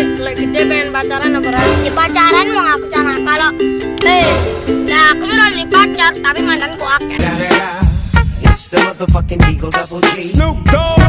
lagi gede pengen pacaran apa Ran? Di pacaran mau ngaku cara kalau Eh, nah aku nih pacar tapi mantanku akeh. Nah, nah, nah. It's the motherfucking Eagle Double G. Snoop Dogg.